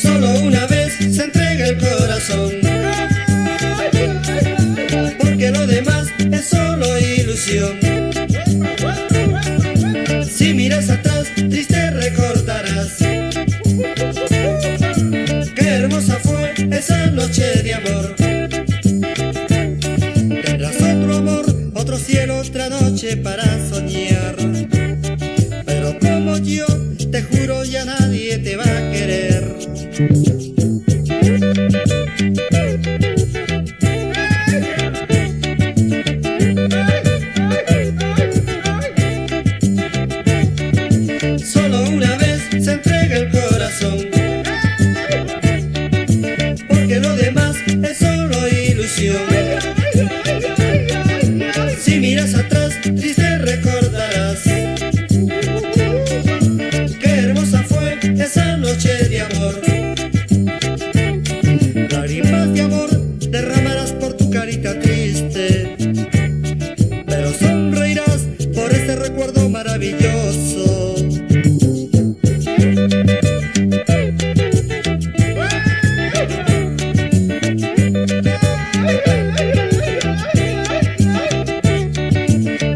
Solo una vez se entrega el corazón. Porque lo demás es solo ilusión cielo, otra noche para soñar. Pero como yo, te juro ya nadie te va a querer. Solo una vez se entrega el corazón. Porque lo demás es solo ilusión este recuerdo maravilloso.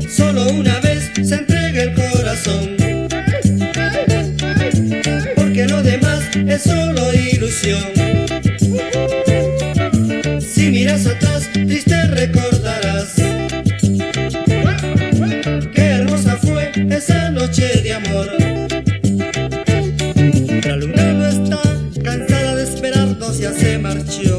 Solo una vez se entrega el corazón. Porque lo demás es solo ilusión se marchó.